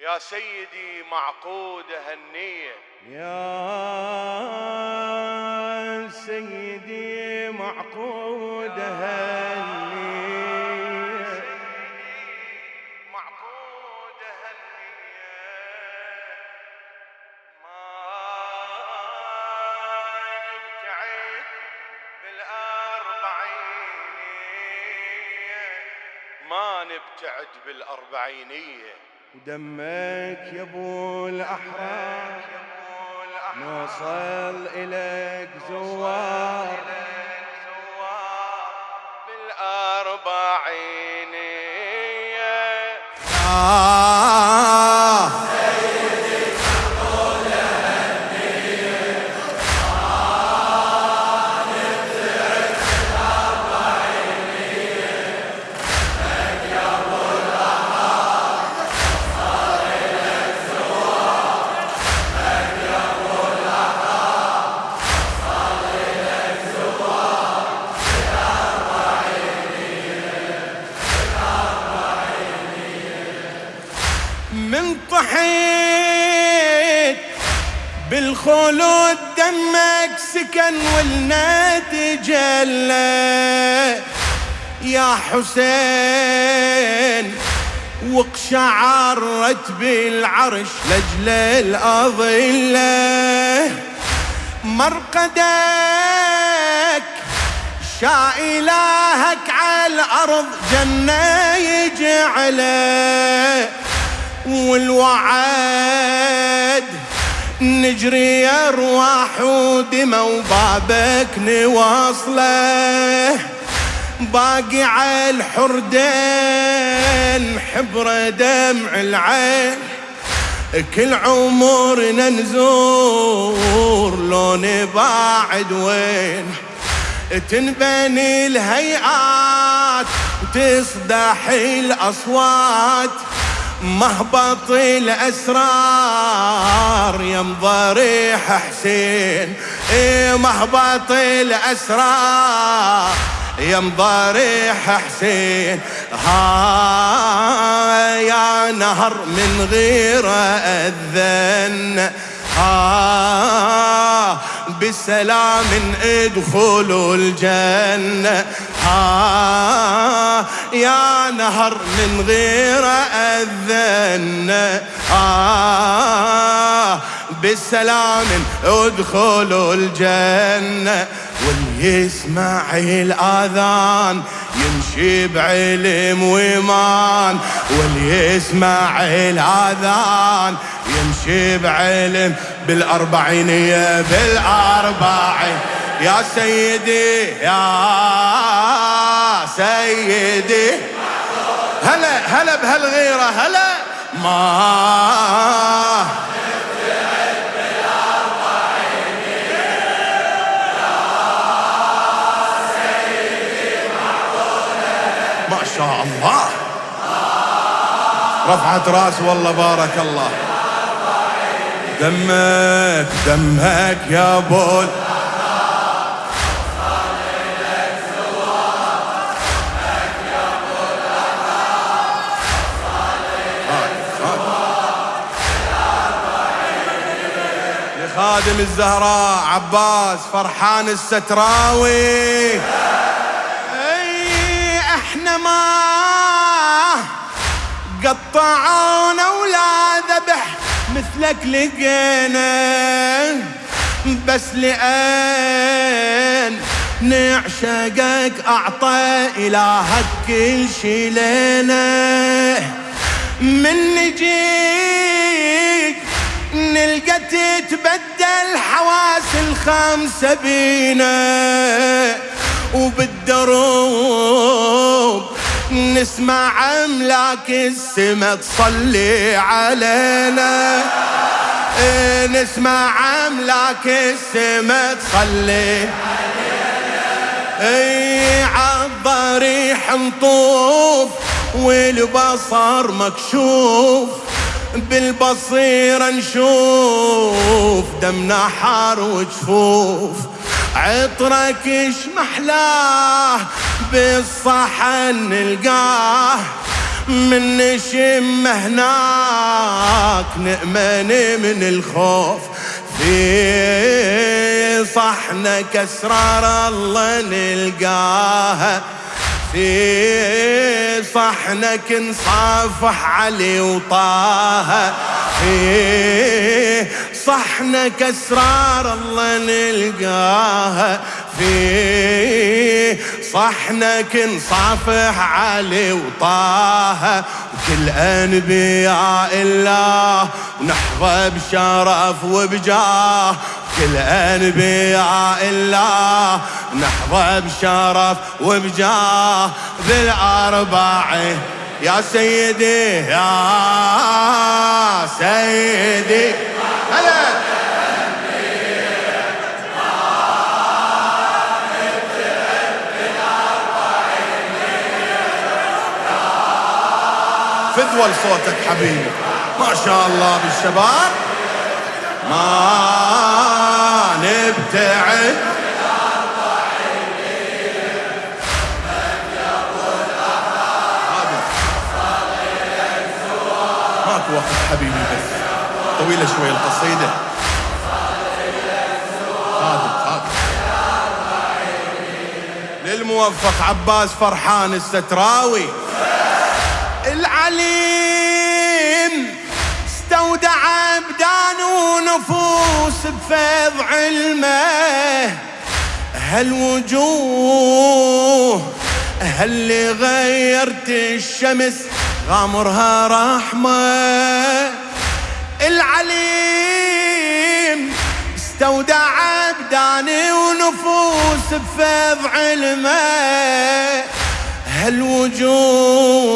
يا سيدي معقودة هالنية يا سيدي معقودة هالنية معقودة هالنية ما نبتعد بالأربعينية. ما نبتعد بالأربعينية. ودمك يا ابو الاحرار نوصل إليك زوار. بالأربعينية من طحيت بالخلود دمك سكن والنادي جلى يا حسين وقشعرت بالعرش لجل الأظلة. مرقدك شاء إلهك على الأرض جنة يجعله. والوعد نجري أرواح ودمى وبابك نواصله. باقي على الحردين حبر دمع العين. كل عمرنا نزور لو نباعد وين. تنبني الهيئات وتصدح الأصوات. مهبط الأسرار يا مضريح حسين. إيه مهبط الأسرار يا مضاريح حسين. ها يا نهر من غير أذن ها بسلام ادخلوا الجنة. ها يا نهر من غير أذن. ها بالسلام ادخلوا الجنة. واللي يسمع الآذان يمشي بعلم وإيمان. واللي يسمع الآذان يمشي بعلم بالأربعينية بالأربعين. يا سيدي يا سيدي. هلا هلا بهالغيرة هلا. ما شاء الله. رفعت رأس والله بارك الله. دمك دمك يا بول. لخادم الزهراء عباس فرحان الستراوي. إي إحنا ما قطعونا ولا ذبح مثلك لقينا. بس لأن نعشقك أعطى إلهك كل شي لنا. من نجيك نلقى تتبدل حواس الخمسة بينا وبالدروب نسمع أملاك السما تصلي علينا. إيه نسمع أملاك السما تصلي اي عالضريح نطوف والبصر مكشوف. بالبصيرة نشوف دمنا حار وجفوف. عطرك اش محلاه بالصحن نلقاه. من نشم هناك نأمن من الخوف. في صحنك اسرار الله نلقاها في صحنك نصافح علي وطه في صحنك اسرار الله نلقاها. في صحنك نصافح علي وطه وكل أنبياء الله ونحظى بشرف وبجاه كل أنبياء الله نحظى بشرف وبجاه. بالاربعين يا سيدي يا سيدي. هلا. فدول صوتك حبيبي. ما شاء الله بالشباب. ما نبتعد. ماكو وقت حبيبي بس. طويلة شوي القصيدة. للموفق عباس فرحان الستراوي. العليم استودع أبدان ونفوس بفيض علمه. هالوجوه هاللي غيرت الشمس غامرها رحمة. العليم استودع ابداني ونفوس بفيض علمه. هالوجوه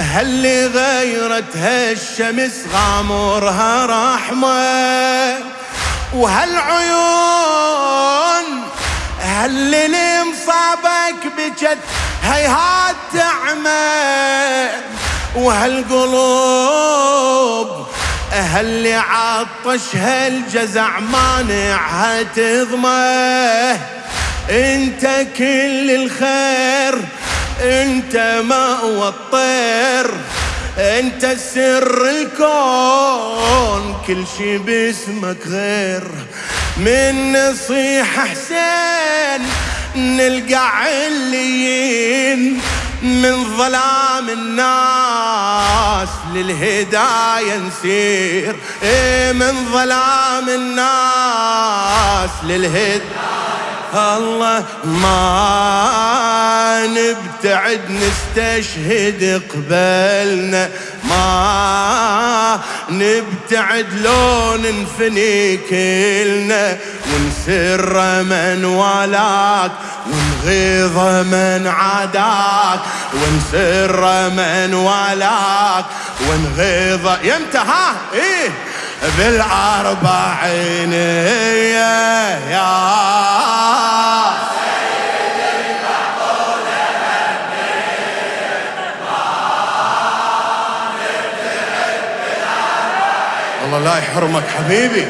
هاللي غيرتها الشمس غامرها رحمة؟ وهالعيون هاللي مصابك بجد هيهات تعمى وهالقلوب هاللي عطشها الجزع مانعها تضمه؟ انت كل الخير انت مأوى الطير انت سر الكون كل شي باسمك غير. من نصيحة حسين نلقى عليين من ظلام الناس للهداية نسير. إيه من ظلام الناس للهداية الله ما نبتعد نستشهد قبلنا. ما نبتعد لو ننفني كلنا. ونسر من ولاك ونغيظ من عاداك. ونسر من ولاك ونغيظ. يمتى ها إيه؟ بالأربعين يا الله لا يحرمك حبيبي.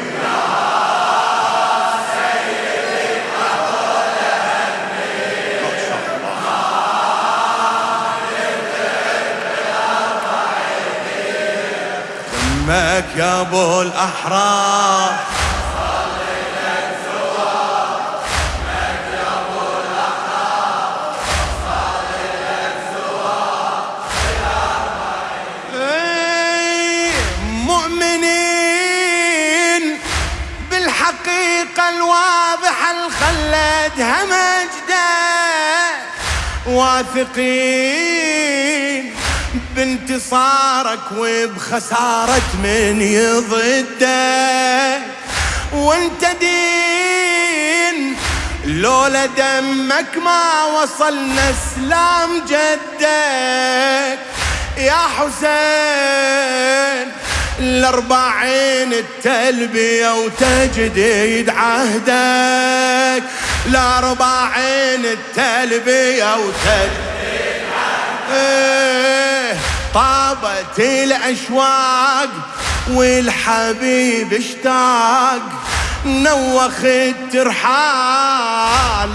دمك يا ابو الاحرار. إيه، مؤمنين بالحقيقة الواضحة الخلدها مجده واثقين بانتصارك وبخسارة من يضدك وانت دين لولا دمك ما وصلنا إسلام جدك. يا حسين الأربعين التلبية وتجديد عهدك. الأربعين التلبية وتجديد عهدك. طابت الأشواق والحبيب اشتاق نوخ الترحال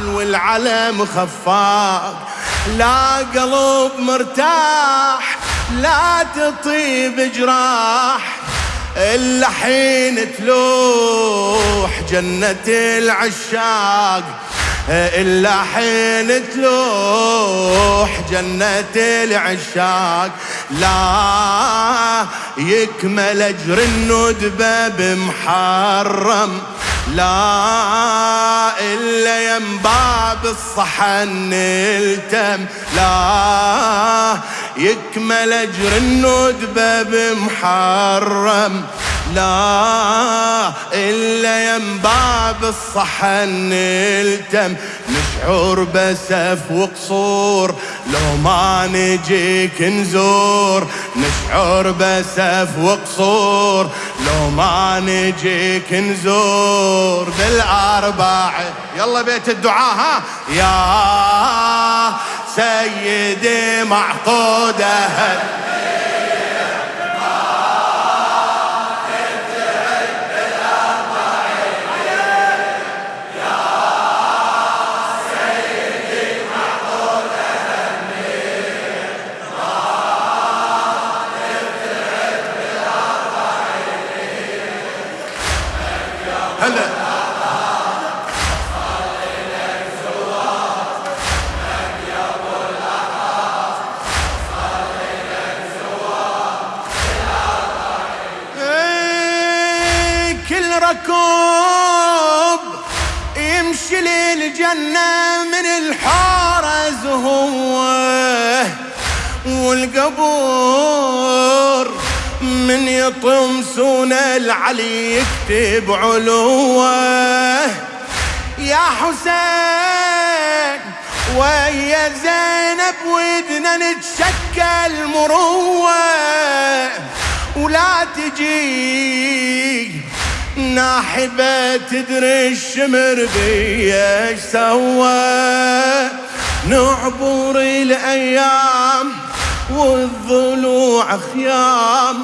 والعلم خفاق. لا قلب مرتاح لا تطيب جراح إلا حين تلوح جنة العشاق. إلا حين تلوح جنة العشاق. لا يكمل أجر الندبة بمحرم. لا إلا يم باب الصحن التم. لا يكمل أجر الندبة بمحرم لا إلا يم باب الصحن التم. نشعر بسف وقصور لو ما نجيك نزور. نشعر بسف وقصور لو ما نجيك نزور. بالأربع يلا بيت الدعاء ها؟ يا سيدي معقودة. والقبور من يطمسون العلي يكتب علوه. يا حسين ويا زينب ودنا نتشكل مروه ولا تجي ناحبة تدري الشمر بيا إيش سوى. نعبر الأيام والضلوع خيام.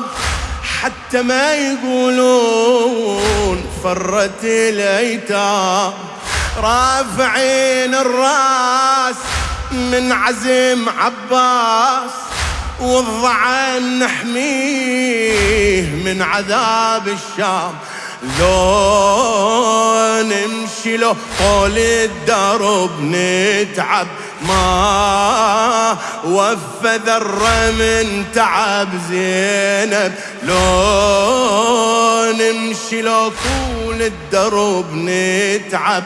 حتى ما يقولون فرت الايتام رافعين الراس من عزم عباس. والضعن نحميه من عذاب الشام. لو نمشي له طول الدرب نتعب. ما وفى ذرة من تعب زينب. لو نمشي له طول الدرب نتعب.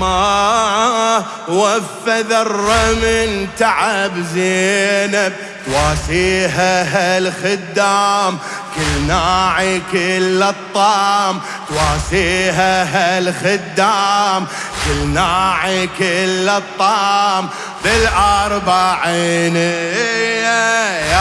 ما وفى ذرة من تعب زينب. تواسيها هالخدام كل ناعي كل الطام تواسيها هالخدام كل ناعي كل الطام بالأربعين يا